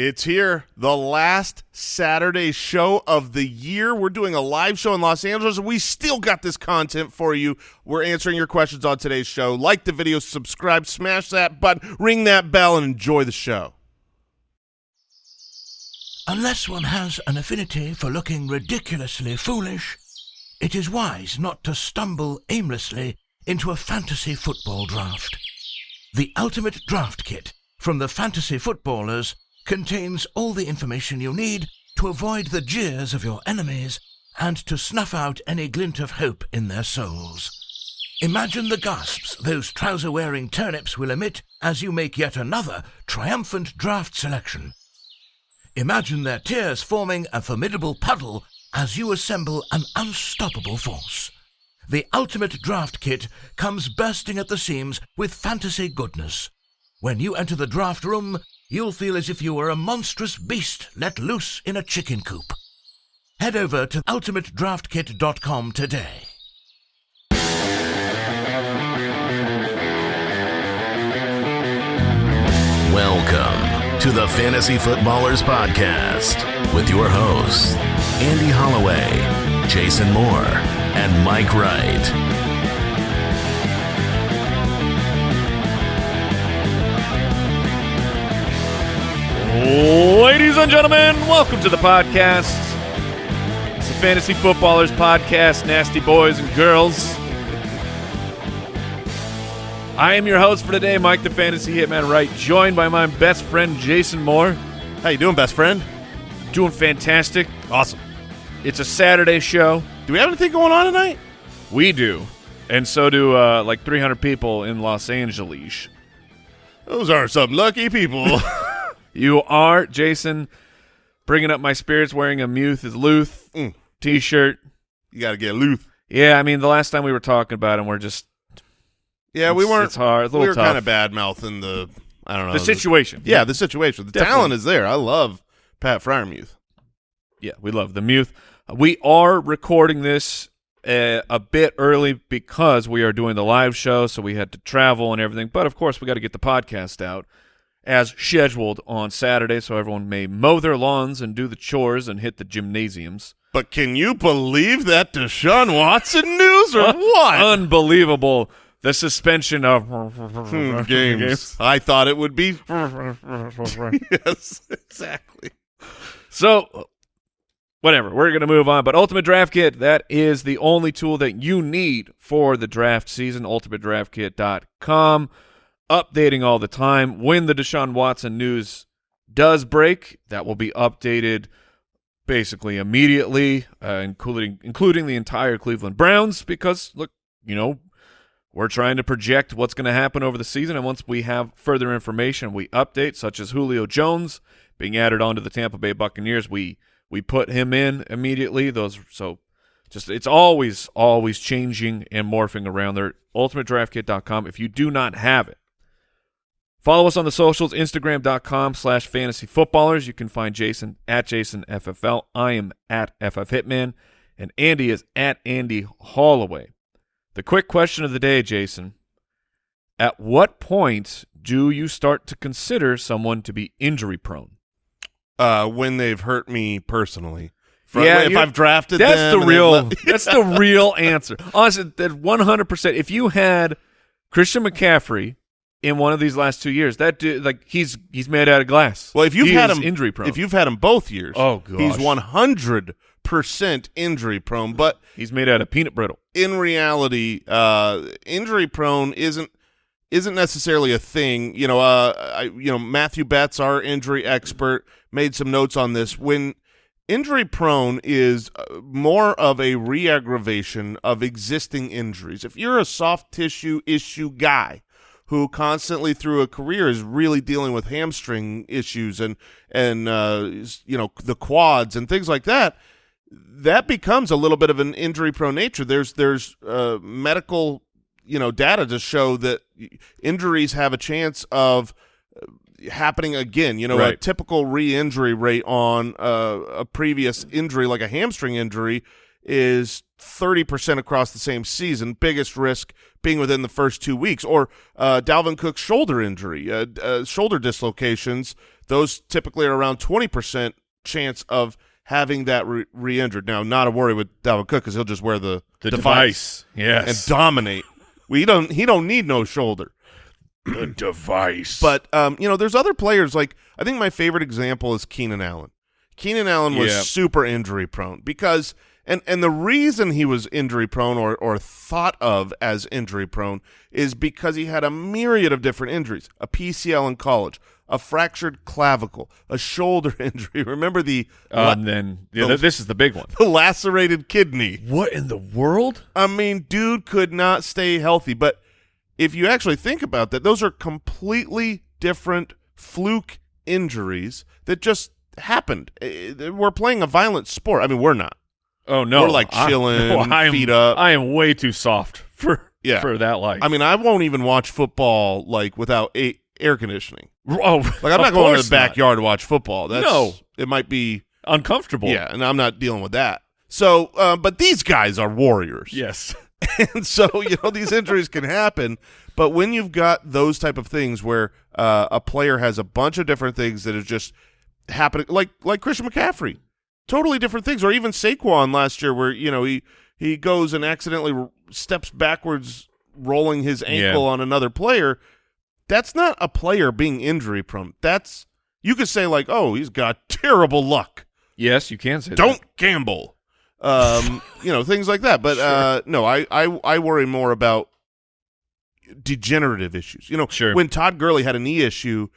It's here, the last Saturday show of the year. We're doing a live show in Los Angeles, and we still got this content for you. We're answering your questions on today's show. Like the video, subscribe, smash that button, ring that bell, and enjoy the show. Unless one has an affinity for looking ridiculously foolish, it is wise not to stumble aimlessly into a fantasy football draft. The Ultimate Draft Kit from the Fantasy Footballers contains all the information you need to avoid the jeers of your enemies and to snuff out any glint of hope in their souls. Imagine the gasps those trouser-wearing turnips will emit as you make yet another triumphant draft selection. Imagine their tears forming a formidable puddle as you assemble an unstoppable force. The ultimate draft kit comes bursting at the seams with fantasy goodness. When you enter the draft room, you'll feel as if you were a monstrous beast let loose in a chicken coop. Head over to ultimatedraftkit.com today. Welcome to the Fantasy Footballers Podcast with your hosts, Andy Holloway, Jason Moore, and Mike Wright. Ladies and gentlemen, welcome to the podcast. It's the Fantasy Footballers Podcast, nasty boys and girls. I am your host for today, Mike the Fantasy Hitman Wright, joined by my best friend Jason Moore. How you doing, best friend? Doing fantastic. Awesome. It's a Saturday show. Do we have anything going on tonight? We do. And so do uh, like 300 people in Los Angeles. Those are some lucky people. You are, Jason, bringing up my spirits wearing a Muth is Luth Mm. t-shirt. you got to get Luth. Yeah, I mean, the last time we were talking about him, we're just Yeah, we weren't. it's hard, it's a we were kind of bad mouthing the. I don't know the situation. Yeah, the situation. The Definitely. talent is there. I love Pat Freiermuth. Yeah, we love the Muth. We are recording this uh, a bit early because we are doing the live show, so we had to travel and everything. But of course, we got to get the podcast out as scheduled on Saturday, so everyone may mow their lawns and do the chores and hit the gymnasiums. But can you believe that Deshaun Watson news or what? Unbelievable! The suspension of Hmm, games. I thought it would be. yes, exactly. So, whatever. We're going to move on. But Ultimate Draft Kit, that is the only tool that you need for the draft season. UltimateDraftKit.com. Updating all the time. When the Deshaun Watson news does break, that will be updated basically immediately, uh, including including the entire Cleveland Browns. Because look, you know, we're trying to project what's going to happen over the season, and once we have further information, we update, such as Julio Jones being added onto the Tampa Bay Buccaneers. We we put him in immediately. Those so just it's always always changing and morphing around there. UltimateDraftKit.com. If you do not have it, follow us on the socials. Instagram.com slash Fantasy Footballers. You can find Jason at Jason FFL. I am at FF Hitman, and Andy is at Andy Holloway. The quick question of the day, Jason. At what point do you start to consider someone to be injury prone? Uh, when they've hurt me personally. Yeah, if I've drafted That's them the real. that's the real answer. Honestly, that one hundred percent. If you had Christian McCaffrey in one of these last two years, that dude, like he's he's made out of glass. Well, if you've He had him injury prone, if you've had him both years, Oh, he's one hundred percent injury prone. But he's made out of peanut brittle. in reality, uh, injury prone isn't isn't necessarily a thing. You know, uh, I, you know, Matthew Betz, our injury expert, made some notes on this. When injury prone is uh, more of a re-aggravation of existing injuries. If you're a soft tissue issue guy who constantly through a career is really dealing with hamstring issues and and uh, you know the quads and things like that, that becomes a little bit of an injury prone nature. There's there's uh, medical you know data to show that injuries have a chance of uh, happening again. You know, a typical re-injury rate on uh, a previous injury, like a hamstring injury, is 30% across the same season. Biggest risk being within the first two weeks. Or uh, Dalvin Cook's shoulder injury, uh, uh, shoulder dislocations. those typically are around 20% chance of having that re- re-injured. Now, not a worry with Dalvin Cook because he'll just wear the, The device, device. Yes. and dominate. We don't. He don't need no shoulder. the device. But um, you know, there's other players like I think my favorite example is Keenan Allen. Keenan Allen was super injury prone because and and the reason he was injury prone or or thought of as injury prone is because he had a myriad of different injuries. A PCL in college, a fractured clavicle, a shoulder injury. Remember the Uh, and then yeah, the- this is the big one. the lacerated kidney. What in the world? I mean, dude could not stay healthy. But if you actually think about that, those are completely different fluke injuries that just happened. Eh, We're playing a violent sport. I mean, we're not. Oh no, We're, like, I- chilling, no, I am, feet up. I am way too soft for Yeah. for that life. I mean, I won't even watch football like without a- air conditioning. oh, Like, I'm not going to the backyard to watch football. That's, No. it might be. Uncomfortable. Yeah, and I'm not dealing with that. So, uh, but these guys are warriors. Yes. and so you know these injuries can happen but when you've got those type of things where uh, a player has a bunch of different things that is just happening like like christian mccaffrey totally different things or even saquon last year where you know he he goes and accidentally steps backwards rolling his ankle Yeah. on another player that's not a player being injury prone that's you could say like oh he's got terrible luck Yes, you can say don't gamble. Um, you know, things like that. But uh, no, I, I I worry more about degenerative issues. You know, Sure. when Todd Gurley had a knee issue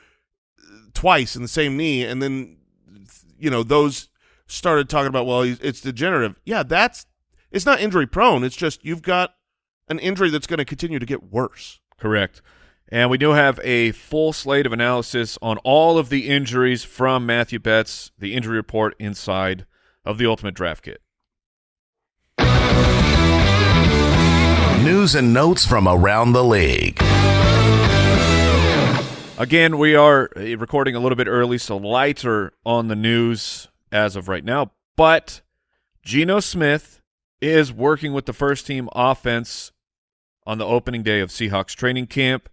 uh, twice in the same knee, and then you know those started talking about well, he's, it's degenerative. Yeah, that's it's not injury prone. It's just you've got an injury that's going to continue to get worse. Correct. And we do have a full slate of analysis on all of the injuries from Matthew Betz, the injury report inside of the Ultimate Draft Kit. News and notes from around the league. Again, we are uh, recording a little bit early, so lighter on the news as of right now. But Geno Smith is working with the first team offense on the opening day of Seahawks training camp.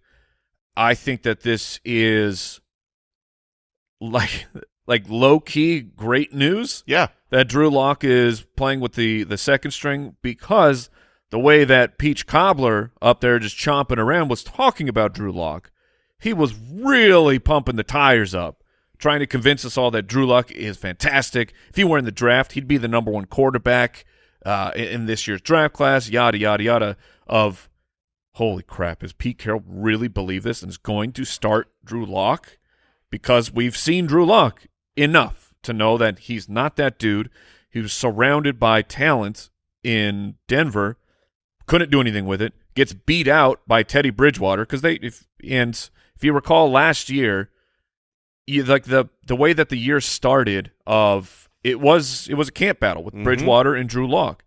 I think that this is like like low key great news Yeah, that Drew Lock is playing with the the second string because the way that Peach Cobbler up there just chomping around was talking about Drew Lock, he was really pumping the tires up, trying to convince us all that Drew Luck is fantastic. If he were in the draft, he'd be the number one quarterback uh, in, this year's draft class. Yada yada yada. Of holy crap, does Pete Carroll really believe this and is going to start Drew Lock? Because we've seen Drew Lock enough to know that he's not that dude. He was surrounded by talent in Denver, couldn't do anything with it. Gets beat out by Teddy Bridgewater because they if and if you recall last year, you, like the the way that the year started of it was it was a camp battle with Mhm. Bridgewater and Drew Lock.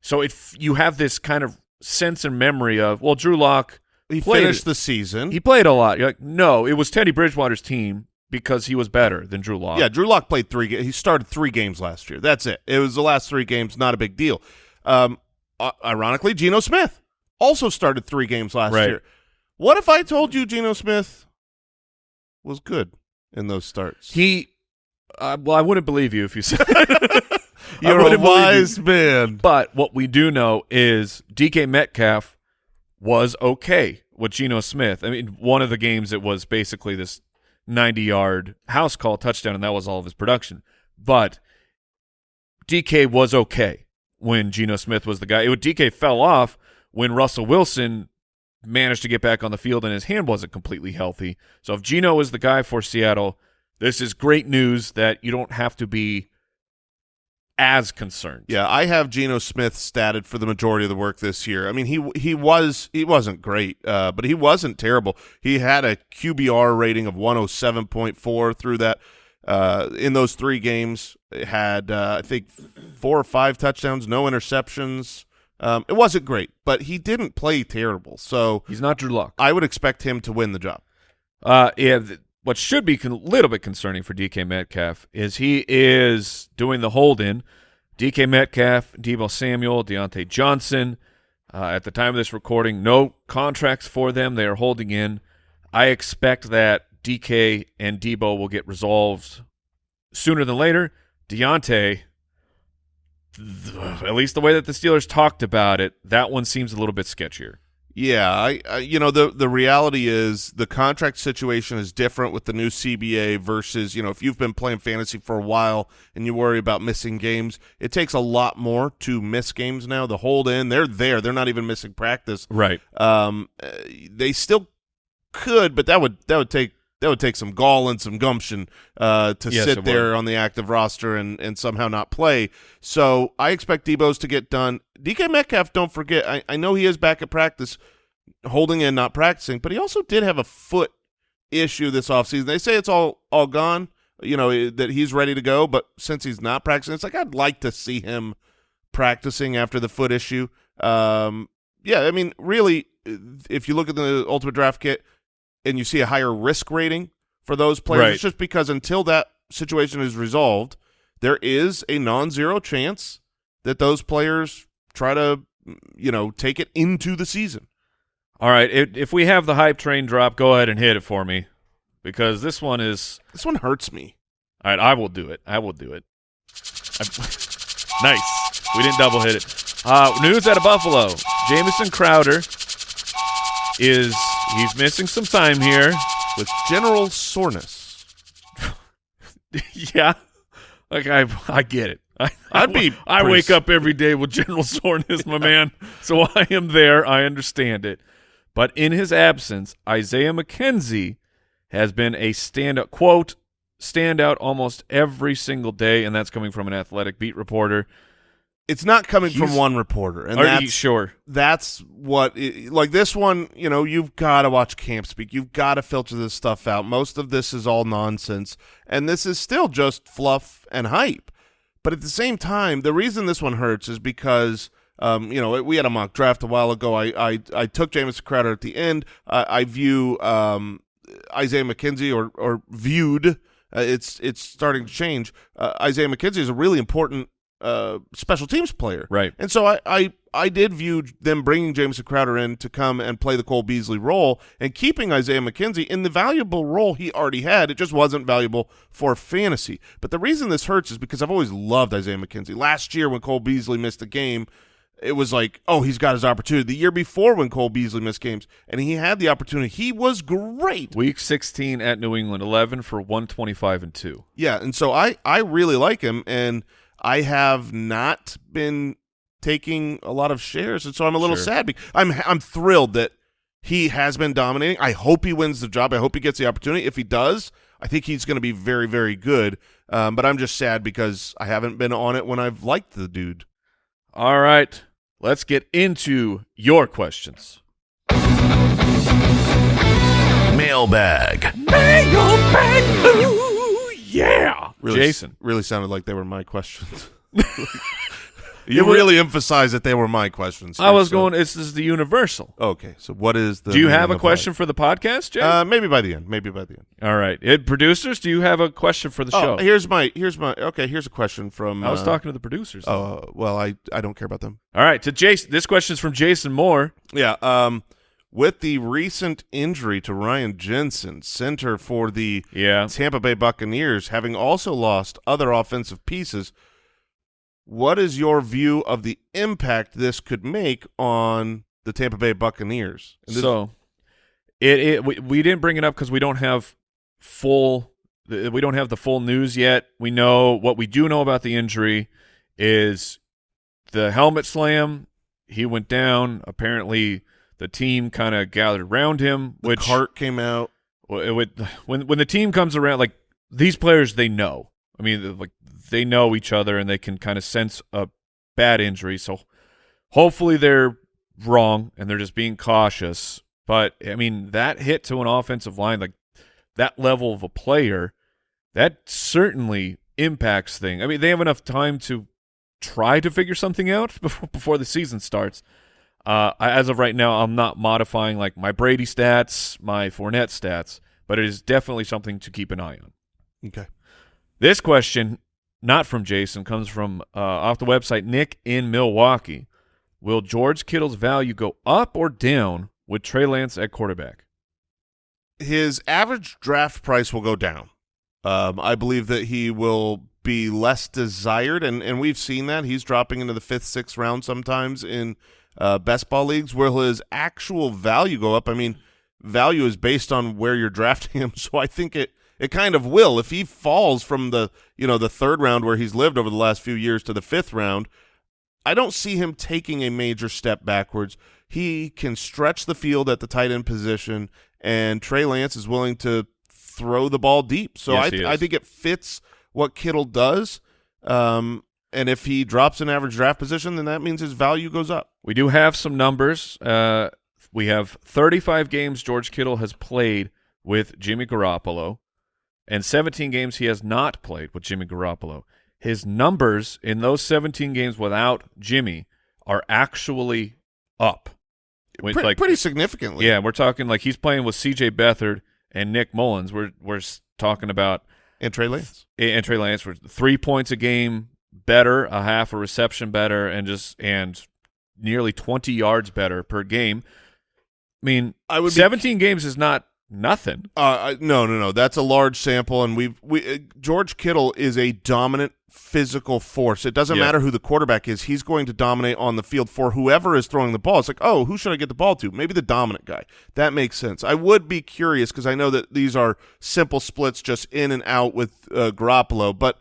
So if you have this kind of sense and memory of well, Drew Lock he finished it. the season. he played a lot. You're like, no, it was Teddy Bridgewater's team because he was better than Drew Lock. Yeah, Drew Lock played three. He started three games last year. That's it. It was the last three games. Not a big deal. Um, ironically, Geno Smith also started three games last Right. year. What if I told you Geno Smith was good in those starts? He, uh, well, I wouldn't believe you if you said. You're a wouldn't you. wise man. But what we do know is DK Metcalf was okay with Geno Smith. I mean, one of the games it was basically this 90-yard house call touchdown, and that was all of his production. But DK was okay when Geno Smith was the guy. It would, DK fell off when Russell Wilson managed to get back on the field and his hand wasn't completely healthy. So if Geno is the guy for Seattle, this is great news that you don't have to be as concerned. Yeah, I have Geno Smith statted for the majority of the work this year. I mean, he he was he wasn't great, uh, but he wasn't terrible. He had a QBR rating of 107.4 through that uh, in those three games. Had uh, I think four or five touchdowns, no interceptions. Um, it wasn't great, but he didn't play terrible. So He's not Drew Lock. I would expect him to win the job. Uh, yeah, th- what should be a little bit concerning for DK Metcalf is he is doing the hold in. DK Metcalf, Deebo Samuel, Diontae Johnson. Uh, at the time of this recording, no contracts for them. They are holding in. I expect that DK and Deebo will get resolved sooner than later. Diontae, at least the way that the Steelers talked about it, that one seems a little bit sketchier. Yeah, I, I you know the the reality is the contract situation is different with the new CBA versus you know if you've been playing fantasy for a while and you worry about missing games, it takes a lot more to miss games now. The hold in, they're there, they're not even missing practice. Right. Um, uh, they still could, but that would that would take that would take some gall and some gumption uh, to Yes, sit there would. on the active roster and and somehow not play. So I expect Deebo's to get done. DK Metcalf, don't forget, I, I know he is back at practice, holding in, not practicing, but he also did have a foot issue this offseason. They say it's all all gone, you know, eh, that he's ready to go, but since he's not practicing, it's like I'd like to see him practicing after the foot issue. Um, yeah, I mean, really, if you look at the Ultimate Draft Kit and you see a higher risk rating for those players, Right. it's just because until that situation is resolved, there is a non-zero chance that those players try to, you know, take it into the season. All right. If, if we have the hype train drop, go ahead and hit it for me because this one is. This one hurts me. All right. I will do it. I will do it. I- nice. We didn't double hit it. Uh, news out of Buffalo. Jamison Crowder is he's missing some time here. With general soreness, yeah, like I I get it. I, I'd be I wake up every day with general soreness, my man. So I am there. I understand it. But in his absence, Isaiah McKenzie has been a standout quote standout almost every single day, and that's coming from an athletic beat reporter. It's not coming from one reporter, and Are that's you sure? that's what i like this one you know you've got to watch camp speak. You've got to filter this stuff out. Most of this is all nonsense and this is still just fluff and hype. But at the same time the reason this one hurts is because um, you know we had a mock draft a while ago. I i, I took James crowder at the end. I, I view um, isaiah mckenzie or or viewed uh, it's it's starting to change. Uh, isaiah mckenzie is a really important uh, special teams player Right. and so I, I, I did view them bringing Jamison Crowder in to come and play the Cole Beasley role and keeping Isaiah McKenzie in the valuable role he already had. It just wasn't valuable for fantasy. But the reason this hurts is because I've always loved Isaiah McKenzie. Last year when Cole Beasley missed a game, it was like, oh, he's got his opportunity. The year before when Cole Beasley missed games and he had the opportunity, he was great. Week 16 at New England, 11 for 125 and 2. Yeah, and so I I really like him, and I have not been taking a lot of shares, and so I'm a little Sure. sad. Because I'm I'm thrilled that he has been dominating. I hope he wins the job. I hope he gets the opportunity. If he does, I think he's going to be very very good. Um, but I'm just sad because I haven't been on it when I've liked the dude. All right, let's get into your questions. Mailbag. Yeah, Really, Jason. really sounded like they were my questions. you really emphasized that they were my questions. I was so- going. This is the universal. Okay, so what is the? Do you have a question for the podcast, Jay? Uh, maybe by the end. Maybe by the end. All right, it, producers, do you have a question for the show? Oh, here's my here's my okay. Here's a question from. I was uh, talking to the producers. Oh well, I I don't care about them. All right, to Jason. This question is from Jason Moore. Yeah. Um, with the recent injury to Ryan Jensen, center for the Yeah, Tampa Bay Buccaneers, having also lost other offensive pieces, what is your view of the impact this could make on the Tampa Bay Buccaneers? So it, it we, we didn't bring it up because we don't have full we don't have the full news yet. We know what we do know about the injury is the helmet slam. He went down. Apparently, the team kind of gathered around him, the which cart came out. It would when when the team comes around, like these players, they know. I mean, like they know each other and they can kind of sense a bad injury. So hopefully they're wrong and they're just being cautious. But I mean, that hit to an offensive line, like that level of a player, that certainly impacts things. I mean, they have enough time to try to figure something out before before the season starts. Uh, as of right now, I'm not modifying like my Brady stats, my Fournette stats, but it is definitely something to keep an eye on. Okay. This question, not from Jason, comes from uh, off the website Nick in Milwaukee. Will George Kittle's value go up or down with Trey Lance at quarterback? his average draft price will go down. Um, I believe that he will be less desired, and, and we've seen that. He's dropping into the fifth, sixth round sometimes in uh, best ball leagues. Will his actual value go up? I mean, value is based on where you're drafting him, so I think it it kind of will. If he falls from the you know the third round where he's lived over the last few years to the fifth round, I don't see him taking a major step backwards. He can stretch the field at the tight end position, and Trey Lance is willing to throw the ball deep. So Yes, I, th- I think it fits what Kittle does. Um, and if he drops an average draft position, then that means his value goes up. We do have some numbers. Uh, we have 35 games George Kittle has played with Jimmy Garoppolo, and 17 games he has not played with Jimmy Garoppolo. His numbers in those 17 games without Jimmy are actually up. With, Pre- like, pretty significantly. yeah, we're talking like he's playing with C.J. Beathard and Nick Mullens. We're we're talking about And Trey Lance. and Trey Lance three points a game better, a half a reception better, and just and nearly twenty yards better per game. I mean, I would be- seventeen games is not nothing. Uh, no, no, no. That's a large sample, and we've we uh, George Kittle is a dominant physical force. It doesn't Yeah. matter who the quarterback is; he's going to dominate on the field for whoever is throwing the ball. It's like, oh, who should I get the ball to? Maybe the dominant guy. That makes sense. I would be curious because I know that these are simple splits, just in and out with uh, Garoppolo, but.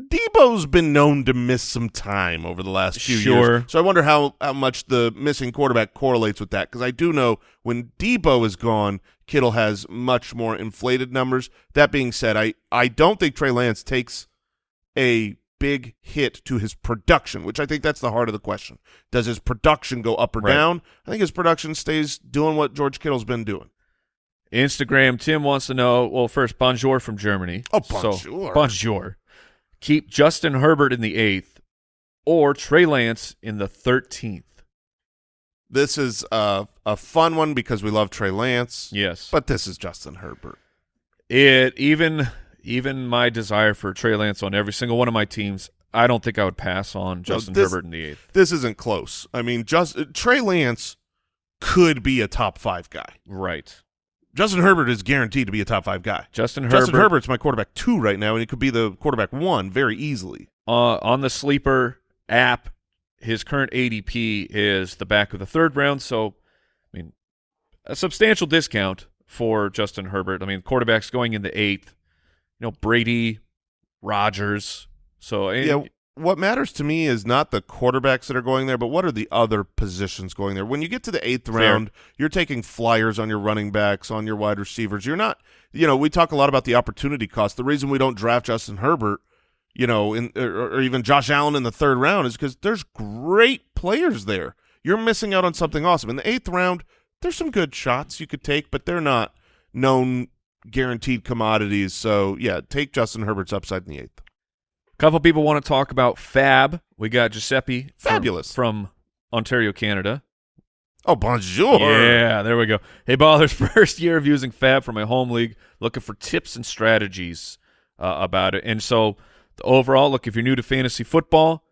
Deebo's been known to miss some time over the last few Sure. years. So I wonder how, how much the missing quarterback correlates with that because I do know when Deebo is gone, Kittle has much more inflated numbers. That being said, I, I don't think Trey Lance takes a big hit to his production, which I think that's the heart of the question. Does his production go up or Right. down? I think his production stays doing what George Kittle's been doing. Instagram. Tim wants to know. Well, first, bonjour from Germany. Oh, So, bonjour. Keep Justin Herbert in the eighth, or Trey Lance in the thirteenth. This is a, a fun one because we love Trey Lance, Yes, but this is Justin Herbert. It even even my desire for Trey Lance on every single one of my teams, I don't think I would pass on Justin this- Herbert in the eighth. This isn't close. I mean, just Trey Lance could be a top five guy. Right. Justin Herbert is guaranteed to be a top five guy. Justin Herbert Justin Herbert's my quarterback two right now, and he could be the quarterback one very easily. uh, on the sleeper app, his current ADP is the back of the third round. So, I mean, a substantial discount for Justin Herbert. I mean, quarterbacks going in the eighth. You know, Brady, Rodgers. So, Yeah, what matters to me is not the quarterbacks that are going there, but what are the other positions going there? When you get to the eighth Fair. round, you're taking flyers on your running backs, on your wide receivers. You're not, you know, we talk a lot about the opportunity cost. The reason we don't draft Justin Herbert, you know, in or, or even Josh Allen in the third round is because there's great players there. You're missing out on something awesome. In the eighth round, there's some good shots you could take, but they're not known guaranteed commodities. So yeah, take Justin Herbert's upside in the eighth. Couple people want to talk about Fab. We got Giuseppe Fabulous. from Ontario, Canada. Oh, bonjour. Yeah, there we go. Hey, Ballers, first year of using Fab for my home league, looking for tips and strategies uh, about it. And so, the overall, look, if you're new to fantasy football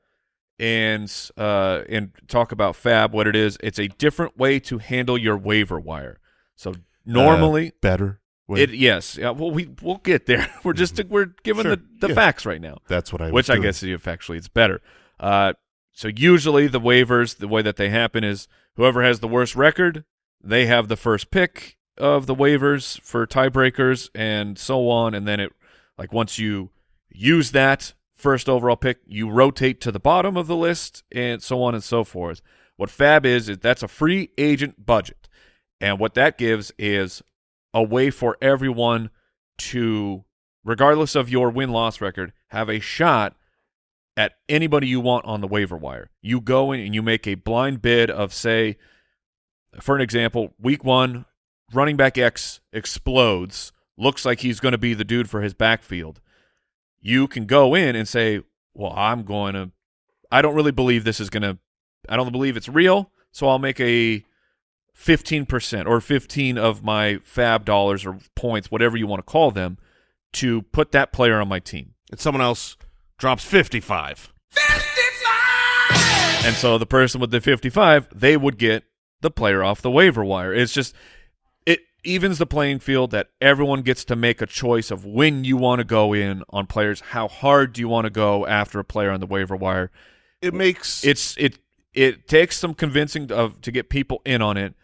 and uh, and talk about Fab, what it is, it's a different way to handle your waiver wire. So normally, Uh, better. It yes, yeah, well, we we'll get there. We're just we're giving Sure, the, the yeah. facts right now That's what I. which I guess if actually it's better. Uh, so usually the waivers, the way that they happen is whoever has the worst record, they have the first pick of the waivers for tiebreakers and so on. And then it, like once you use that first overall pick, you rotate to the bottom of the list and so on and so forth. What Fab is is that's a free agent budget, and what that gives is a way for everyone to, regardless of your win loss record, have a shot at anybody you want on the waiver wire. You go in and you make a blind bid of, say, for an example, week one, running back X explodes, looks like he's going to be the dude for his backfield. You can go in and say, well, I'm going to, I don't really believe this is going to, I don't believe it's real, so I'll make a 15% or 15 of my fab dollars or points, whatever you want to call them, to put that player on my team. And someone else drops fifty-five. And so the person with the 55, they would get the player off the waiver wire. It's just it evens the playing field that everyone gets to make a choice of when you want to go in on players, how hard do you want to go after a player on the waiver wire. It makes It's it it takes some convincing of to get people in on it,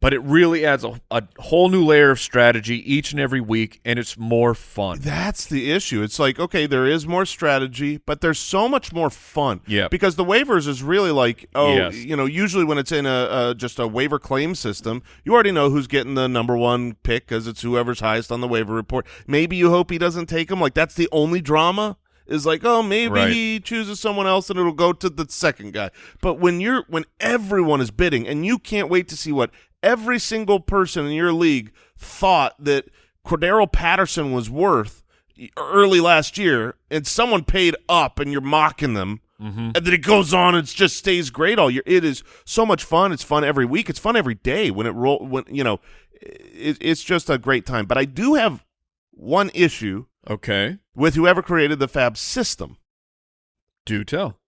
but it really adds a, a whole new layer of strategy each and every week, and it's more fun. That's the issue. It's like, okay, there is more strategy, but there's so much more fun. Yeah. Because the waivers is really like, oh, Yes. you know, usually when it's in a, a just a waiver claim system, you already know who's getting the number one pick because it's whoever's highest on the waiver report. Maybe you hope he doesn't take him. Like that's the only drama. Is like, oh, maybe Right. he chooses someone else and it'll go to the second guy. But when you're when everyone is bidding and you can't wait to see what every single person in your league thought that Cordarrelle Patterson was worth early last year, and someone paid up, and you're mocking them, Mm-hmm. and then it goes on and it just stays great all year. It is so much fun. It's fun every week. It's fun every day when it roll. When you know, it, it's just a great time. But I do have one issue Okay, with whoever created the Fab system. do tell.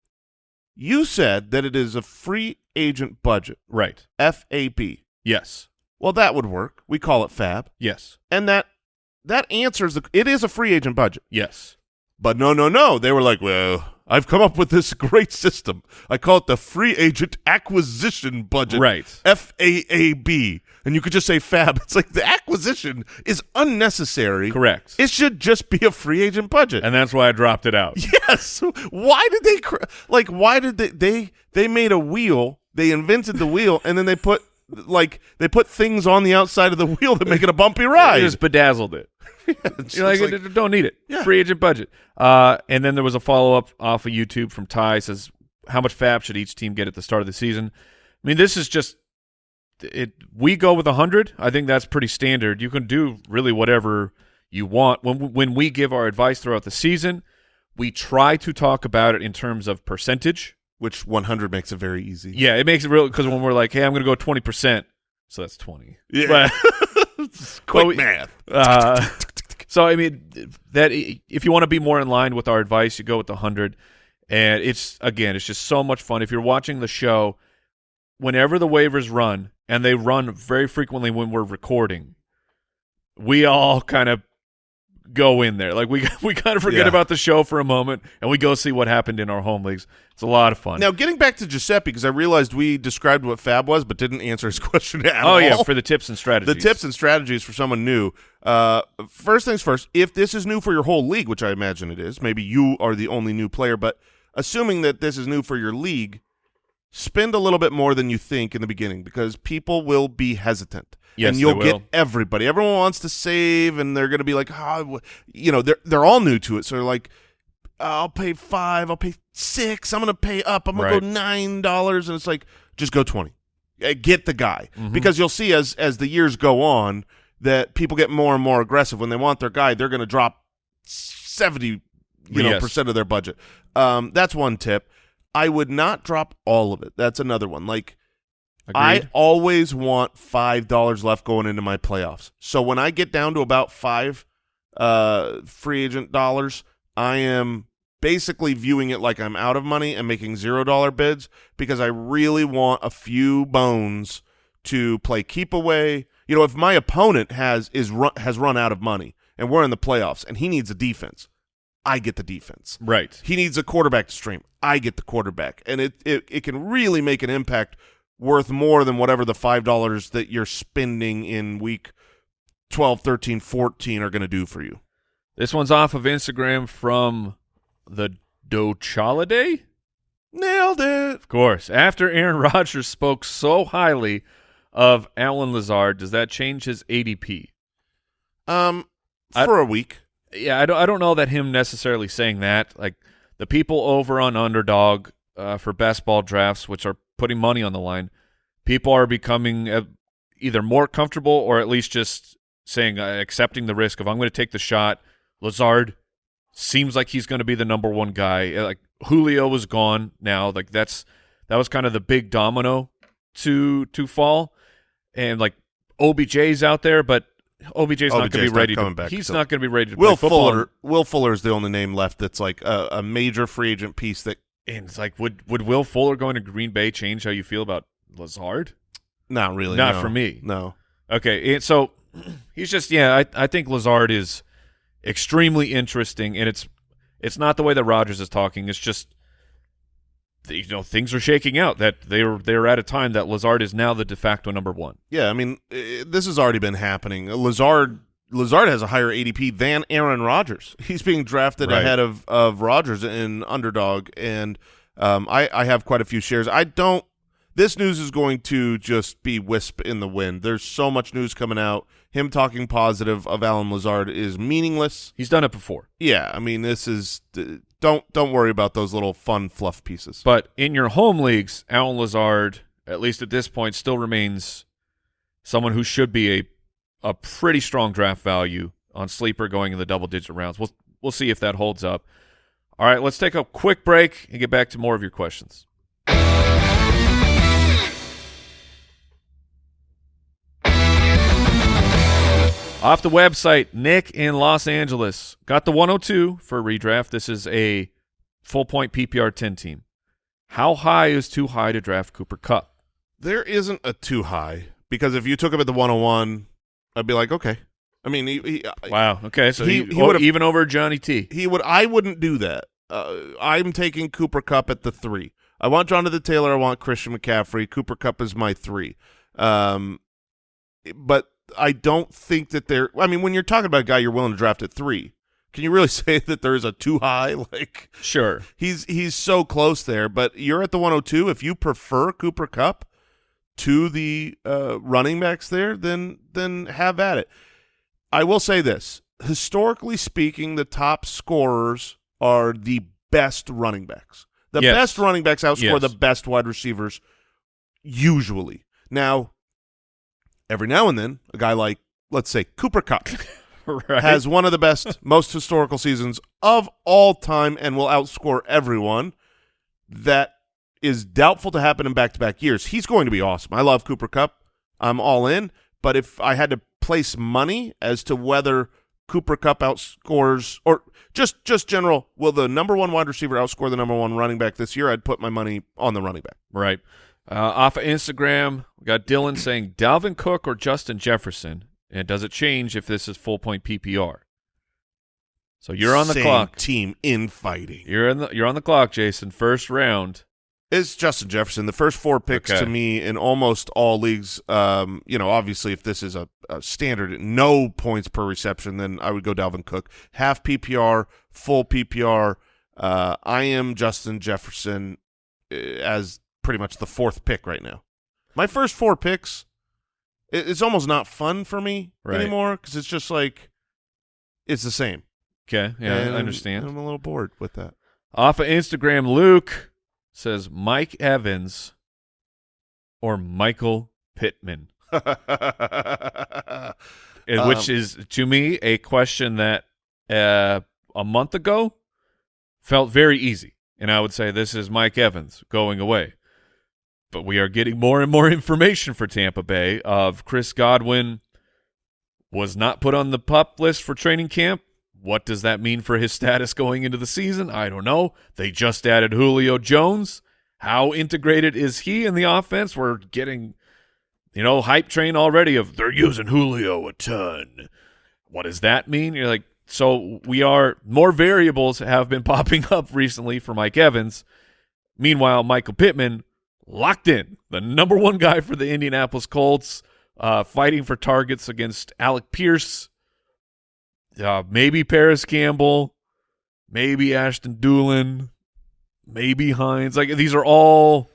You said that it is a free agent budget, Right. FAB. Yes. Well, that would work. We call it Fab, Yes. and that that answers the. It is a free agent budget. Yes. But no, no, no. They were like, well, I've come up with this great system. I call it the free agent acquisition budget. Right. F A A B. And you could just say fab. It's like the acquisition is unnecessary. Correct. It should just be a free agent budget. and that's why I dropped it out. yes. Why did they cr- like why did they they they made a wheel, they invented the wheel and then they put like they put things on the outside of the wheel that make it a bumpy ride. just bedazzled it. It's You're like, like- don't need it. Yeah. Free agent budget. Uh, and then there was a follow up off of YouTube from Ty says, how much fab should each team get at the start of the season? I mean, this is just it. We go with a hundred. I think that's pretty standard. You can do really whatever you want. When when we give our advice throughout the season, we try to talk about it in terms of percentage. Which 100 makes it very easy. Yeah, it makes it real because when we're like, hey, I'm going to go twenty percent, so that's twenty. Yeah. But- Quick Well, math. Uh, so I mean that if you want to be more in line with our advice, you go with the hundred, and it's again, it's just so much fun. If you're watching the show, whenever the waivers run, and they run very frequently when we're recording, we all kind of go in there. Like we we kind of forget Yeah. about the show for a moment, and we go see what happened in our home leagues. It's a lot of fun. Now, getting back to Giuseppe, because I realized we described what Fab was, but didn't answer his question at oh all. yeah, for the tips and strategies. the tips and strategies for someone new. Uh, first things first, if this is new for your whole league, which I imagine it is, maybe you are the only new player, but assuming that this is new for your league, spend a little bit more than you think in the beginning because people will be hesitant. Yes, and you'll get everybody. Everyone wants to save, and they're going to be like, oh, you know, they're they're all new to it, so they're like, I'll pay five, I'll pay six, I'm going to pay up, I'm going Right. to go nine dollars, and it's like, just go twenty. Uh, Get the guy Mm-hmm. because you'll see as as the years go on that people get more and more aggressive when they want their guy. They're going to drop seventy, you know, Yes. percent of their budget. Um, that's one tip. I would not drop all of it. That's another one. Like I always want five dollars left going into my playoffs. So when I get down to about five uh, free agent dollars, I am basically viewing it like I'm out of money and making zero dollar bids because I really want a few bones to play keep away. You know, if my opponent has is run, has run out of money and we're in the playoffs and he needs a defense, I get the defense. right. He needs a quarterback to stream. I get the quarterback. And it, it, it can really make an impact worth more than whatever the $5 that you're spending in week 12, 13, 14 are going to do for you. This one's off of Instagram from the Dochaliday. Nailed it. Of course. After Aaron Rodgers spoke so highly of Allen Lazard, does that change his ADP? Um, for a week. Yeah, I don't. I don't know that him necessarily saying that. Like the people over on Underdog uh, for best ball drafts, which are putting money on the line, people are becoming uh, either more comfortable or at least just saying uh, accepting the risk of I'm going to take the shot. Lazard seems like he's going to be the number one guy. Uh, Like Julio was gone now. Like that's that was kind of the big domino to to fall, and like OBJ's out there, but OBJ's, not going to be ready. coming to, back, he's so- not going to be ready to Will. Fuller. Will Fuller is the only name left that's like a, a major free agent piece that. And it's like, would would Will Fuller going to Green Bay change how you feel about Lazard? Not really. Not no. for me. No. Okay, and so He's just yeah. I I think Lazard is extremely interesting, and it's it's not the way that Rodgers is talking. It's just you know things are shaking out that they're they're at a time that Lazard is now the de facto number one. Yeah, I mean, this has already been happening. Lazard Lazard has a higher ADP than Aaron Rodgers. He's being drafted Right. ahead of of Rodgers in underdog, and um, I I have quite a few shares. I don't. This news is going to just be wisp in the wind. There's so much news coming out. Him talking positive of Allen Lazard is meaningless. He's done it before. Yeah, I mean, this is don't don't worry about those little fun fluff pieces. But in your home leagues, Allen Lazard, at least at this point, still remains someone who should be a a pretty strong draft value on sleeper going in the double digit rounds. We'll we'll see if that holds up. All right, let's take a quick break and get back to more of your questions. Off the website, Nick in Los Angeles got the 102 for redraft. This is a full point PPR 10 team. How high is too high to draft Cooper Kupp? There isn't a too high because if you took him at the 101, I'd be like, okay. I mean, he, he, Wow. Okay, so He- he, he would've- even over Johnny T. he would. I wouldn't do that. Uh, I'm taking Cooper Kupp at the three. I want Jonathan the Taylor. I want Christian McCaffrey. Cooper Kupp is my three. Um, but I don't think that there. I mean, when you're talking about a guy you're willing to draft at three, can you really say that there is a too high? Like Sure. he's he's so close there. But you're at the 102. If you prefer Cooper Kupp to the uh, running backs there, then then have at it. I will say this: historically speaking, the top scorers are the best running backs. The Yes. best running backs outscore Yes. the best wide receivers usually. Now, every now and then, a guy like let's say Cooper Kupp right. has one of the best, most historical seasons of all time and will outscore everyone. That is doubtful to happen in back-to-back years. He's going to be awesome. I love Cooper Kupp. I'm all in. But if I had to place money as to whether Cooper Kupp outscores or just just general, will the number one wide receiver outscore the number one running back this year? I'd put my money on the running back. Right. Uh, off of Instagram, we got Dylan saying Dalvin Cook or Justin Jefferson. And does it change if this is full point PPR? So you're on the Same clock. Team infighting. You're in the you're on the clock, Jason. First round. It's Justin Jefferson. The first four picks Okay. to me in almost all leagues. Um, you know, obviously, if this is a, a standard, no points per reception, then I would go Dalvin Cook. Half PPR, full PPR. Uh, I am Justin Jefferson uh, as pretty much the fourth pick right now. My first four picks, it, it's almost not fun for me Right. anymore because it's just like it's the same. Okay. Yeah, And I understand. I'm a little bored with that. Off of Instagram, Luke says Mike Evans or Michael Pittman, which Um, is to me a question that uh, a month ago felt very easy, and I would say this is Mike Evans going away. But we are getting more and more information for Tampa Bay of Chris Godwin was not put on the pup list for training camp. What does that mean for his status going into the season? I don't know. They just added Julio Jones. How integrated is he in the offense? We're getting, you know, hype train already of they're using Julio a ton. What does that mean? You're like, so we are more variables have been popping up recently for Mike Evans. Meanwhile, Michael Pittman locked in, the number one guy for the Indianapolis Colts, uh, fighting for targets against Alec Pierce, uh, maybe Parris Campbell, maybe Ashton Dulin, maybe Hines. Like these are all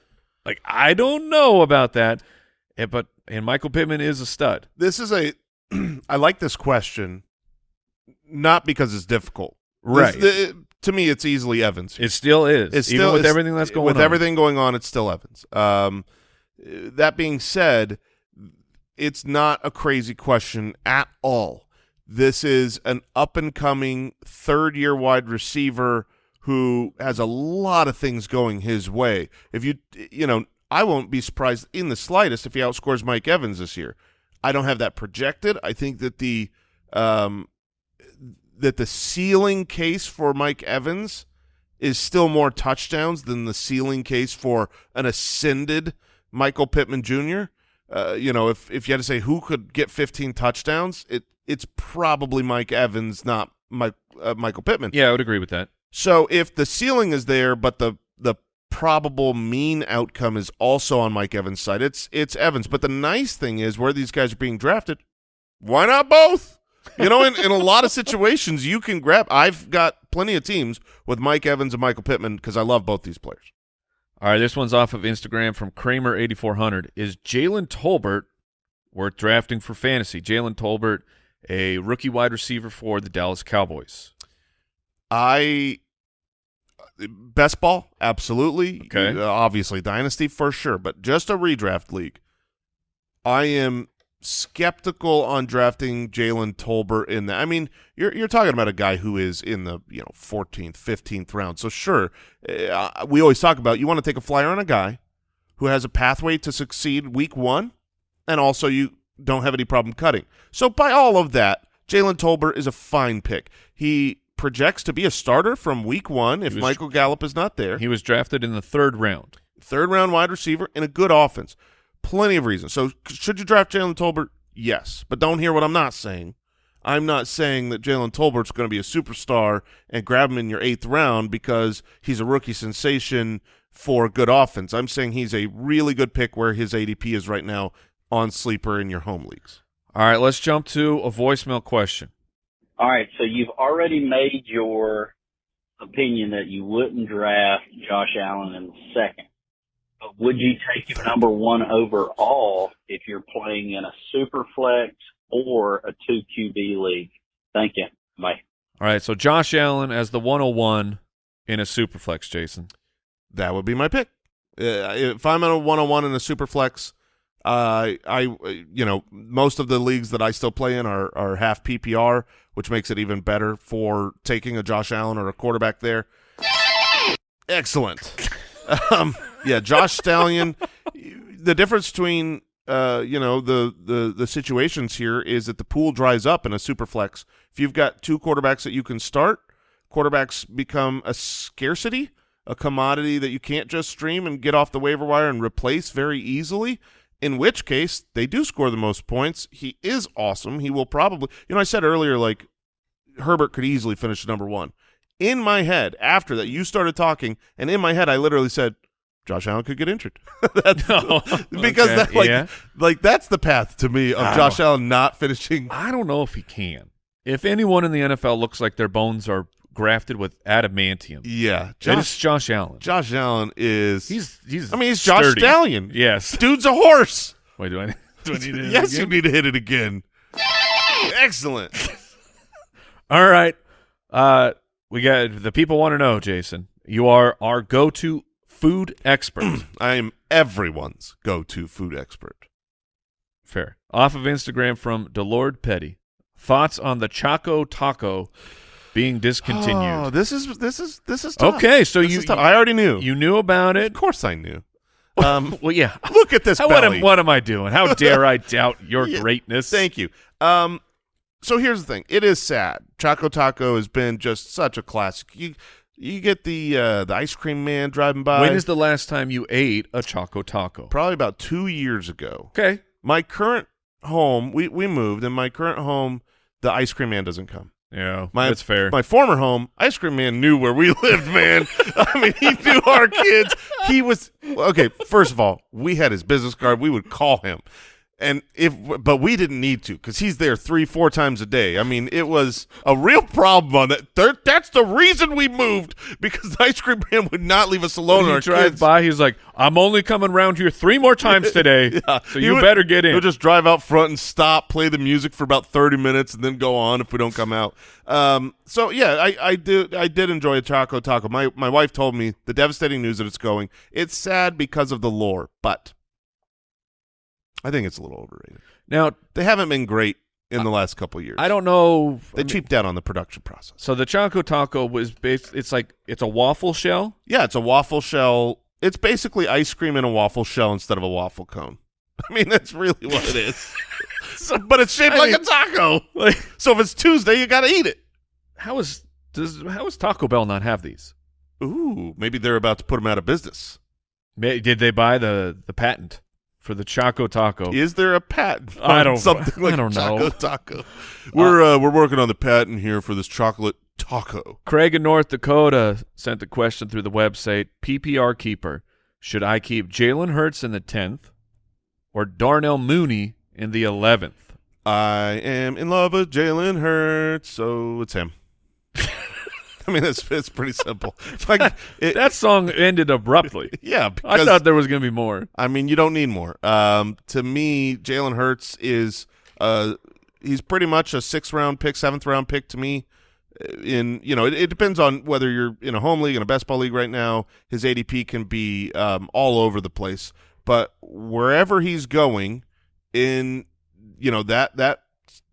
like I don't know about that, Eh, but and Michael Pittman is a stud. this is a I like this question not because it's difficult. Right. This- the- to me it's easily Evans. It still is, It's even still with it's- everything that's going with on. everything going on it's still Evans. Um that being said, it's not a crazy question at all. This is an up and coming third year wide receiver who has a lot of things going his way. If you you know, I won't be surprised in the slightest if he outscores Mike Evans this year. I don't have that projected. I think that the um that the ceiling case for Mike Evans is still more touchdowns than the ceiling case for an ascended Michael Pittman Jr. uh, you know, if if you had to say who could get 15 touchdowns, it it's probably Mike Evans, not Mike uh, Michael Pittman. Yeah, I would agree with that. So if the ceiling is there, but the the probable mean outcome is also on Mike Evans' side, it's it's Evans. But the nice thing is where these guys are being drafted, why not both? You know, in, in a lot of situations, you can grab. I've got plenty of teams with Mike Evans and Michael Pittman because I love both these players. All right, this one's off of Instagram from Kramer8400. Is Jalen Tolbert worth drafting for fantasy? Jalen Tolbert, a rookie wide receiver for the Dallas Cowboys. I best ball, absolutely. Okay. Uh, obviously, dynasty for sure, but just a redraft league. I am skeptical on drafting Jalen Tolbert in that. I mean, you're you're talking about a guy who is in the you know 14th, 15th round. So sure, uh, we always talk about you want to take a flyer on a guy who has a pathway to succeed week one, and also you don't have any problem cutting. So by all of that, Jalen Tolbert is a fine pick. He projects to be a starter from week one if was- Michael Gallup is not there. He was drafted in the third round. Third round wide receiver in a good offense. Plenty of reasons. So should you draft Jalen Tolbert? Yes. But don't hear what I'm not saying. I'm not saying that Jalen Tolbert's going to be a superstar and grab him in your eighth round because he's a rookie sensation for good offense. I'm saying he's a really good pick where his ADP is right now on sleeper in your home leagues. All right, let's jump to a voicemail question. All right, so you've already made your opinion that you wouldn't draft Josh Allen in the second. But would you take him number one overall if you're playing in a super flex or a two QB league? Thank you. Bye. All right, so Josh Allen as the 101 in a super flex, Jason. That would be my pick. Uh, if I'm in a one-on-one in a super flex, uh, I you know most of the leagues that I still play in are are half PPR, which makes it even better for taking a Josh Allen or a quarterback there. Excellent. um, yeah, Josh Stallion. The difference between uh, you know the the the situations here is that the pool dries up in a super flex. If you've got two quarterbacks that you can start, quarterbacks become a scarcity, a commodity that you can't just stream and get off the waiver wire and replace very easily. In which case, they do score the most points. He is awesome. He will probably, you know, I said earlier, like Herbert could easily finish number one. In my head, after that, you started talking, and in my head, I literally said, Josh Allen could get injured. that's Oh, because okay, that, like, yeah. like that's the path to me of Josh Allen not finishing. I don't know if he can. If anyone in the NFL looks like their bones are grafted with adamantium, Yeah, Josh, Josh Allen. Josh Allen is. He's he's. I mean, he's Josh sturdy. Stallion. Yes. Dude's a horse. Wait, do I? Do I need to? yes, you need to hit it again. Excellent. All right. Uh, we got the people want to know, Jason. You are our go-to food expert. I am everyone's go-to food expert. Fair. Off of Instagram from Delord Petty. Thoughts on the Choco Taco being discontinued? Oh, this is this is this is tough. okay, so This you tough. I already knew. you knew about it. of course, I knew. Um, Well, yeah. look at this How, what, am, what am I doing? How dare I doubt your Yeah, greatness? Thank you. Um, so here's the thing. It is sad. Choco Taco has been just such a classic. You you get the uh, the ice cream man driving by. When is the last time you ate a Choco Taco? probably about two years ago. Okay. My current home, we we moved, and my current home, the ice cream man doesn't come. Yeah, My, that's fair. My former home, ice cream man knew where we lived, man. I mean, he knew our kids. He was okay. First of all, we had his business card. We would call him, and if but we didn't need to because he's there three, four times a day. I mean, it was a real problem on that. There, that's the reason we moved because the ice cream man would not leave us alone. when he kids. by, he's like, "I'm only coming round here three more times today, Yeah. so you would- better get in." He'll just drive out front and stop, play the music for about thirty minutes, and then go on if we don't come out. Um, so yeah, I, I did I did enjoy a Choco Taco. My my wife told me the devastating news that it's going. It's sad because of the lore, but I think it's a little overrated. now, They haven't been great in the last couple of years. I don't know. They I mean, cheaped out on the production process. so the Choco Taco was based. It's like it's a waffle shell. Yeah, it's a waffle shell. It's basically ice cream in a waffle shell instead of a waffle cone. I mean, that's really what it is. So- but it's shaped I like mean- a taco. Like, So if it's Tuesday, you got to eat it. how is does how is Taco Bell not have these? Ooh, maybe they're about to put them out of business. May- Did they buy the the patent for the Choco Taco. Is there a patent? I don't- something I don't Choco know. Taco. We're uh, we're working on the patent here for this chocolate taco. Craig in North Dakota sent a question through the website. PPR keeper. Should I keep Jalen Hurts in the 10th or Darnell Mooney in the 11th? I am in love with Jalen Hurts, so it's him. I mean, it's it's pretty simple. It's like it, That song ended abruptly. yeah, I thought there was going to be more. I mean, you don't need more. Um, to me, Jalen Hurts is uh, he's pretty much a sixth round pick, seventh round pick to me. Uh, In you know, it, it depends on whether you're in a home league in a best ball league right now. His ADP can be um, all over the place, but wherever he's going in, you know that that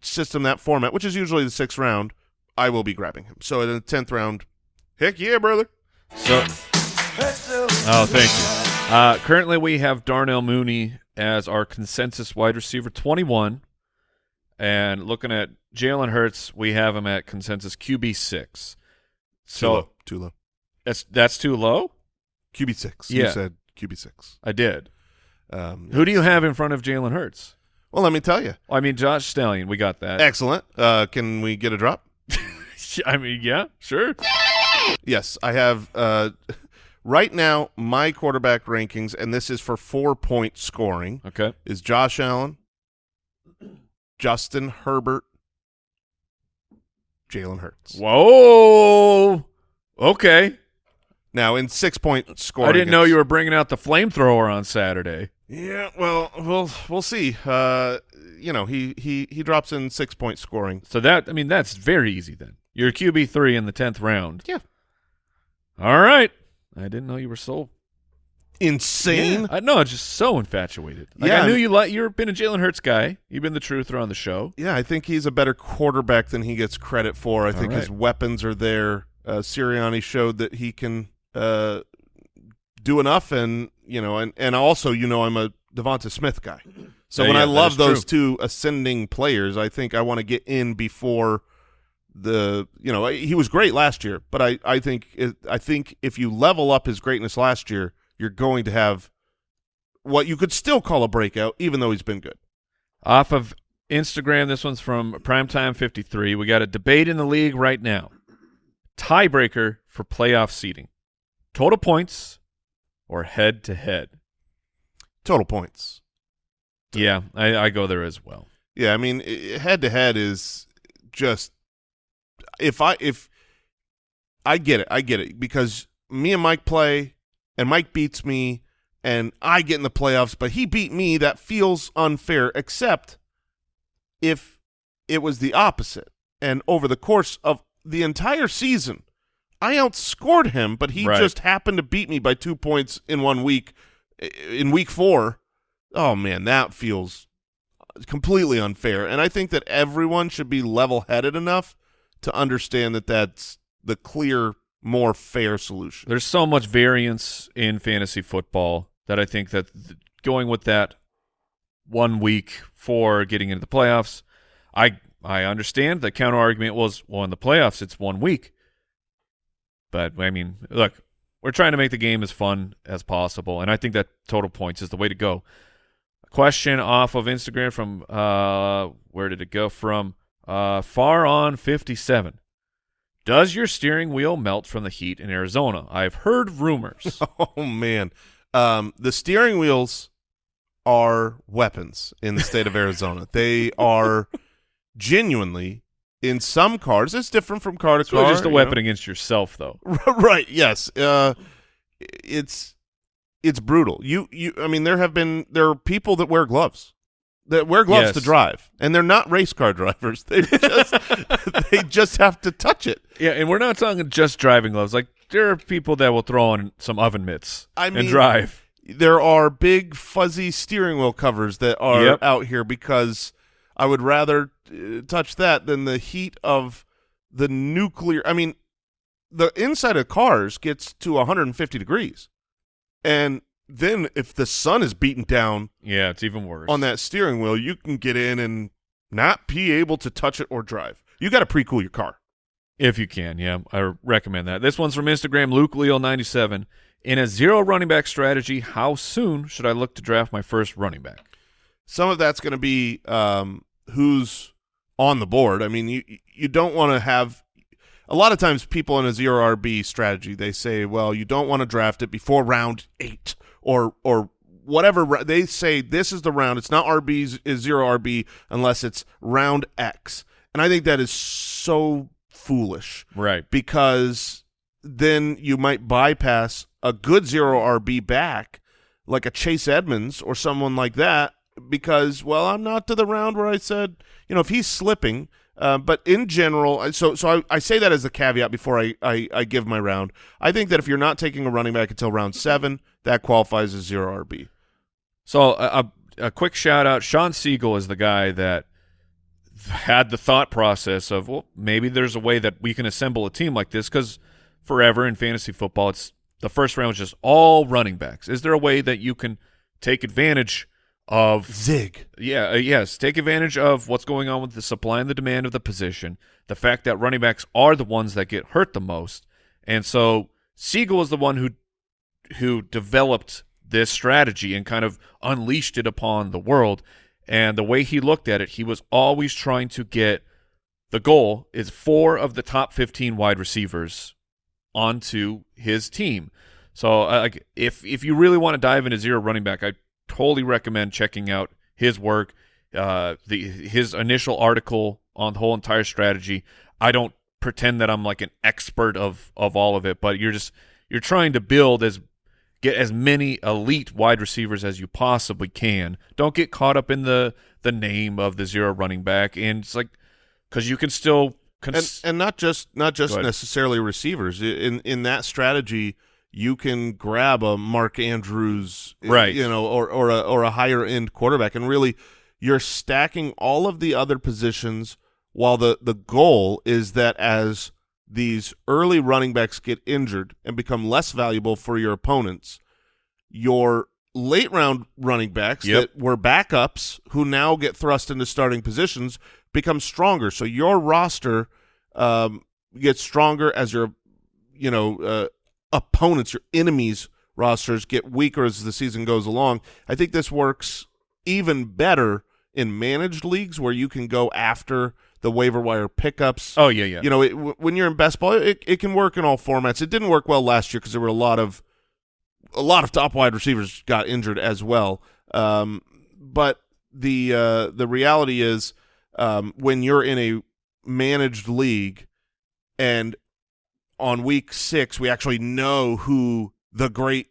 system, that format, which is usually the sixth round, I will be grabbing him. So in the tenth round, heck yeah, brother. So, oh, thank you. Uh, currently, we have Darnell Mooney as our consensus wide receiver 21. And looking at Jalen Hurts, we have him at consensus QB 6. Too So low. Too low. that's that's too low? QB six. Yeah. You said QB six. I did. Um, Who do you have in front of Jalen Hurts? Well, let me tell you. I mean, Josh Stallion, we got that. Excellent. Uh, can we get a drop? I mean, yeah, sure. Yes, I have. Uh, right now, my quarterback rankings, and this is for four point scoring, Okay. is Josh Allen, Justin Herbert, Jalen Hurts. Whoa. Okay. Now, in six point scoring, I didn't know you were bringing out the flamethrower on Saturday. Yeah, well, we'll we'll see. Uh, you know, he he he drops in six point scoring. So that, I mean, that's very easy then. You're QB three in the tenth round. Yeah. All right. I didn't know you were so Insane. Yeah, I know, I'm just so infatuated. Like Yeah, I knew you like you've been a Jalen Hurts guy. You've been the truther on the show. Yeah, I think he's a better quarterback than he gets credit for. I think his weapons are there. Uh, Sirianni showed that he can uh, do enough, and you know, and and also, you know, I'm a Devonta Smith guy. So Yeah, when yeah, I love those two ascending players, I think I want to get in before the you know he was great last year, but I I think I think if you level up his greatness last year, you're going to have what you could still call a breakout, even though he's been good. Off of Instagram, this one's from Primetime 53. We got a debate in the league right now. Tiebreaker for playoff seeding. Total points or head to head. Total points. Yeah, I, I go there as well. Yeah, I mean, head to head is just if I if I get it, I get it because me and Mike play, and Mike beats me, and I get in the playoffs, but he beat me. That feels unfair, except if it was the opposite, and over the course of the entire season, I outscored him, but he Right. just happened to beat me by two points in one week. In week four, oh man, that feels completely unfair. And I think that everyone should be level-headed enough to understand that that's the clear, more fair solution. There's so much variance in fantasy football that I think that th- going with that one week for getting into the playoffs, I I understand the counter argument was well in the playoffs it's one week, but I mean look we're trying to make the game as fun as possible, and I think that total points is the way to go. A question off of Instagram from uh where did it go from uh far on fifty seven. Does your steering wheel melt from the heat in Arizona? I've heard rumors. Oh man, um, the steering wheels are weapons in the state of Arizona. they are genuinely in some cars. It's different from car to It's car. just a weapon know? against yourself, though. right yes uh it's it's brutal you you i mean there have been there are people that wear gloves that wear gloves Yes. to drive and they're not race car drivers they just they just have to touch it Yeah, and we're not talking just driving gloves. Like there are people that will throw on some oven mitts I and mean- drive. there are big fuzzy steering wheel covers that are Yep. out here because i would rather uh, touch that than the heat of the nuclear i mean the inside of cars gets to 150 degrees and then if the sun is beating down Yeah, it's even worse. on that steering wheel, you can get in and not be able to touch it or drive. You got to pre-cool your car. If you can, yeah, I recommend that. This one's from Instagram, Luke Leal ninety seven. In a zero running back strategy, how soon should I look to draft my first running back? Some of that's going to be um, who's on the board. I mean, you you don't want to have a lot of times people in a zero RB strategy they say, well, you don't want to draft it before round eight or or whatever they say. This is the round. It's not rb is zero RB unless it's round X, and I think that is so foolish Right. because then you might bypass a good zero RB back like a Chase Edmonds or someone like that because well I'm not to the round where I said you know if he's slipping uh, but in general so so I, I say that as a caveat before I, I I give my round I think that if you're not taking a running back until round seven that qualifies as zero RB So a, a, a quick shout out. Shawn Siegele is the guy that had the thought process of, well, maybe there's a way that we can assemble a team like this because forever in fantasy football, it's the first round is just all running backs. Is there a way that you can take advantage of zig yeah, uh, yes. Take advantage of what's going on with the supply and the demand of the position. The fact that running backs are the ones that get hurt the most, and so Siegele is the one who who developed this strategy and kind of unleashed it upon the world. And the way he looked at it, he was always trying to get the goal is four of the top fifteen wide receivers onto his team. So, uh, like, if if you really want to dive into zero running back, I totally recommend checking out his work. Uh, the his initial article on the whole entire strategy. I don't pretend that I'm like an expert of of all of it, but you're just you're trying to build as get as many elite wide receivers as you possibly can. Don't get caught up in the the name of the zero running back, and it's like because you can still. and and not just not just necessarily receivers in in that strategy you can grab a Mark Andrews Right. you know or or a or a higher end quarterback and really you're stacking all of the other positions while the the goal is that as these early running backs get injured and become less valuable for your opponents your late round running backs Yep. that were backups who now get thrust into starting positions become stronger. So your roster um, gets stronger as your, you know, uh, opponents, your enemies' rosters get weaker as the season goes along. I think this works even better in managed leagues where you can go after the waiver wire pickups. oh yeah, yeah. You know, it, w- when you're in best ball, it, it can work in all formats. It didn't work well last year because there were a lot of a lot of top wide receivers got injured as well. Um, but the uh, the reality is, um, when you're in a managed league, and on week six we actually know who the great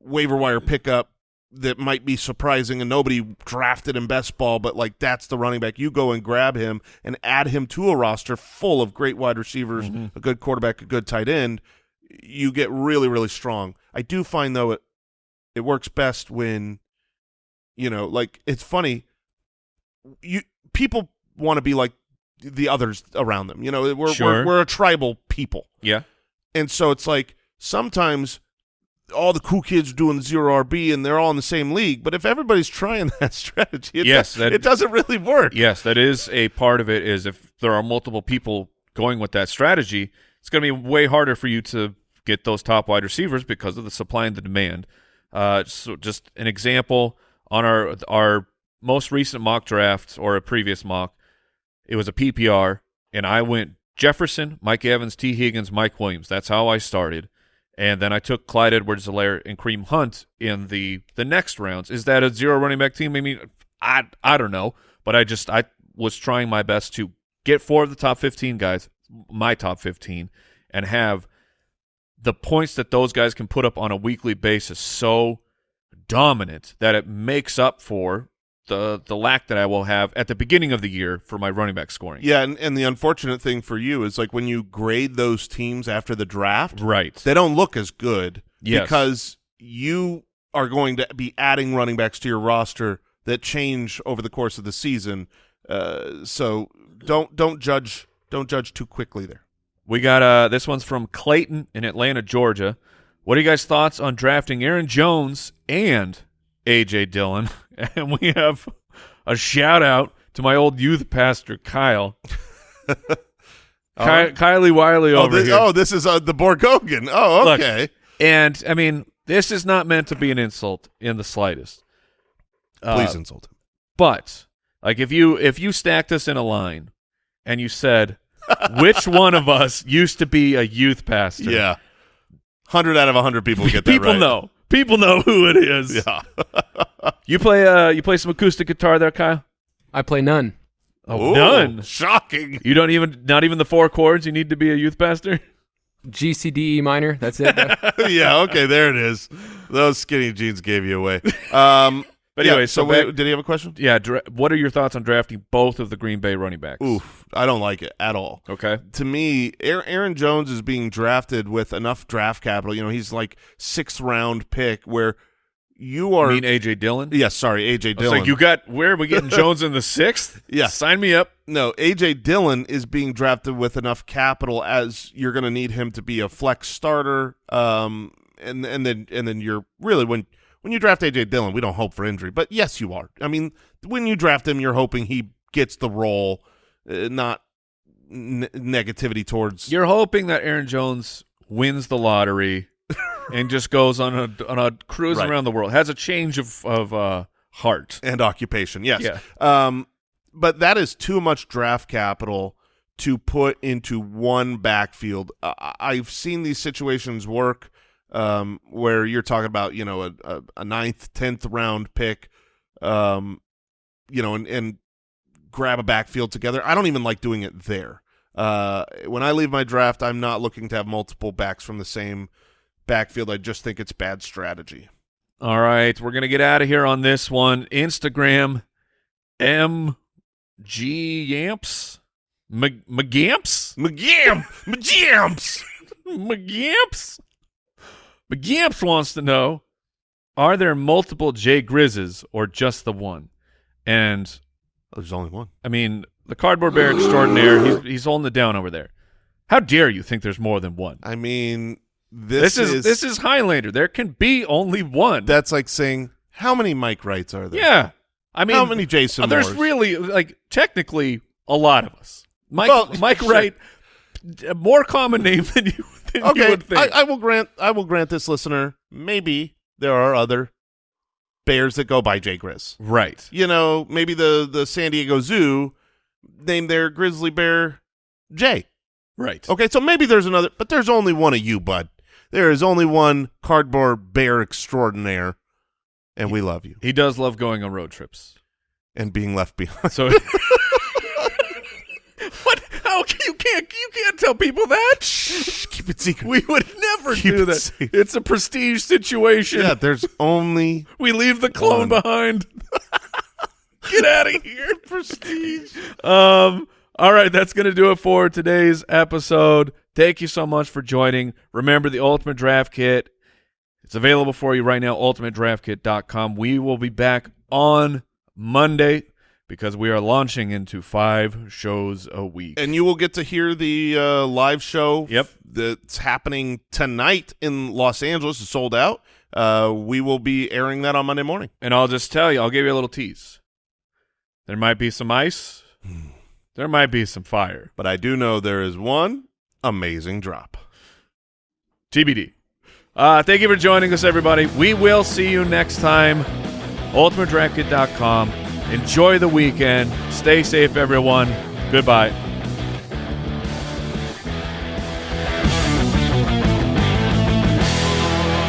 waiver wire pickup that might be surprising and nobody drafted in best ball, but like that's the running back. You go and grab him and add him to a roster full of great wide receivers, mm-hmm. a good quarterback, a good tight end. You get really, really strong. I do find though it it works best when you know, like it's funny. You people want to be like the others around them. You know, we're Sure. we're, we're a tribal people. yeah. And so it's like sometimes all the cool kids are doing zero RB and they're all in the same league. But if everybody's trying that strategy, it, Yes, does, that- it doesn't really work. Yes, that is a part of it. Is if there are multiple people going with that strategy, it's going to be way harder for you to get those top wide receivers because of the supply and the demand. Uh, so just an example on our our most recent mock draft or a previous mock, it was a PPR, and I went Jefferson, Mike Evans, Tee Higgins, Mike Williams. That's how I started. And then I took Clyde Edwards-Helaire and Kareem Hunt in the the next rounds. Is that a zero running back team? I mean, I I don't know, but I just I was trying my best to get four of the top 15 guys, my top 15, and have the points that those guys can put up on a weekly basis so dominant that it makes up for the the lack that I will have at the beginning of the year for my running back scoring. Yeah, and, and the unfortunate thing for you is like when you grade those teams after the draft, Right. they don't look as good Yes. because you are going to be adding running backs to your roster that change over the course of the season. Uh, so don't don't judge don't judge too quickly there. We got uh this one's from Clayton in Atlanta, Georgia. What are you guys' thoughts on drafting Aaron Jones and AJ Dillon? And we have a shout out to my old youth pastor Kyle. Ky- Kylie Wiley Oh, over this, here. oh, this is uh, the Borgogan. Oh, Look, okay. And I mean, this is not meant to be an insult in the slightest. Uh, Please insult him. But like if you if you stacked us in a line and you said which one of us used to be a youth pastor? Yeah. 100 out of 100 people get that People right. know. People know who it is. Yeah. You play uh you play some acoustic guitar there, Kyle? I play none. Oh, Ooh, none. Shocking. You don't even not even the four chords you need to be a youth pastor? G C D E minor. That's it. yeah, okay, there it is. Those skinny jeans gave you away. Um, But yeah, anyway, so wait, back- did he have a question? Yeah, what are your thoughts on drafting both of the Green Bay running backs? Oof, I don't like it at all. Okay. To me, Aaron Jones is being drafted with enough draft capital. You know, he's like sixth round pick where you are. mean AJ Dillon? yeah, sorry, AJ Dillon. like, you got where are we getting Jones in the sixth? Yeah. Sign me up. no, AJ Dillon is being drafted with enough capital as you're going to need him to be a flex starter. Um, and and then and then you're really when when you draft AJ Dillon, we don't hope for injury, but yes, you are. I mean, when you draft him, you're hoping he gets the role, uh, not n- negativity towards. You're hoping that Aaron Jones wins the lottery and just goes on a on a cruise Right. around the world. Has a change of of uh, heart. and occupation. Yes. Yeah. Um, but that is too much draft capital to put into one backfield. I've seen these situations work um, where you're talking about, you know, a, a, a ninth, tenth round pick, um, you know, and, and grab a backfield together. I don't even like doing it there. Uh, when I leave my draft, I'm not looking to have multiple backs from the same backfield. I just think it's bad strategy. All right, we're gonna get out of here on this one. Instagram, M G Yamps, M- McGamps, McGam! McGamps! McGamps. McGamps wants to know: Are there multiple Jay Grizzes or just the one? And There's only one. I mean, the cardboard bear extraordinaire. He's he's holding it down over there. How dare you think there's more than one? I mean, this, This, is, this is Highlander. There can be only one. that's like saying how many Mike Wrights are there? yeah. I mean, how many Jason? Uh, there's Moores? really like technically a lot of us. Mike Well, Mike. Wright, more common name than you than you okay. would think. I, I will grant. I will grant this listener. Maybe there are other bears that go by Jay Grizz. right. You know, maybe the the San Diego Zoo named their grizzly bear Jay. Right. Okay, so maybe there's another, but there's only one of you, bud. There is only one cardboard bear extraordinaire, and we love you. He does love going on road trips. And being left behind. So Can- you can't you can't tell people that? Shh, keep it secret. We would never Keep do it that. safe. It's a prestige situation. yeah, there's only We leave the clone One. behind. Get out of here. Prestige. Um, all right, that's going to do it for today's episode. Thank you so much for joining. Remember the Ultimate Draft Kit. It's available for you right now, ultimatedraftkit.com. We will be back on Monday because we are launching into five shows a week. and you will get to hear the uh, live show. Yep. that's happening tonight in Los Angeles. It's sold out. Uh, we will be airing that on Monday morning. And I'll just tell you, I'll give you a little tease. There might be some ice. There might be some fire. But I do know there is one amazing drop. TBD. Uh, thank you for joining us, everybody. We will see you next time. UltimateDraftKit.com. Enjoy the weekend. Stay safe, everyone. Goodbye.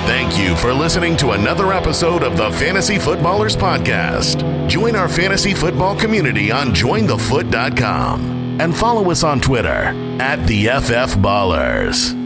Thank you for listening to another episode of the Fantasy Footballers Podcast. Join our fantasy football community on jointhefoot.com and follow us on Twitter at the FF Ballers.